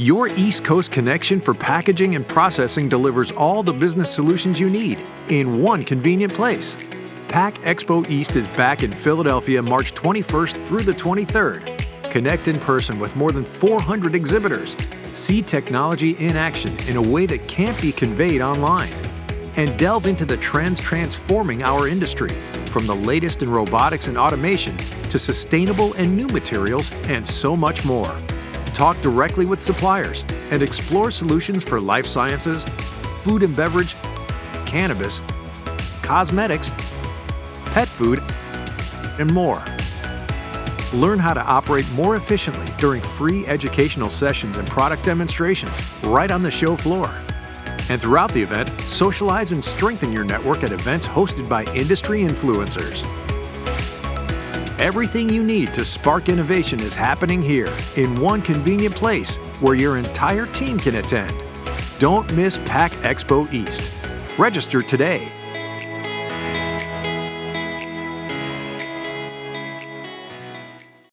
Your East Coast connection for packaging and processing delivers all the business solutions you need in one convenient place. Pack Expo East is back in Philadelphia March 21st through the 23rd. Connect in person with more than 400 exhibitors. See technology in action in a way that can't be conveyed online. And delve into the trends transforming our industry, from the latest in robotics and automation to sustainable and new materials and so much more. Talk directly with suppliers and explore solutions for life sciences, food and beverage, cannabis, cosmetics, pet food, and more. Learn how to operate more efficiently during free educational sessions and product demonstrations right on the show floor. And throughout the event, socialize and strengthen your network at events hosted by industry influencers. Everything you need to spark innovation is happening here in one convenient place where your entire team can attend. Don't miss Pack Expo East. Register today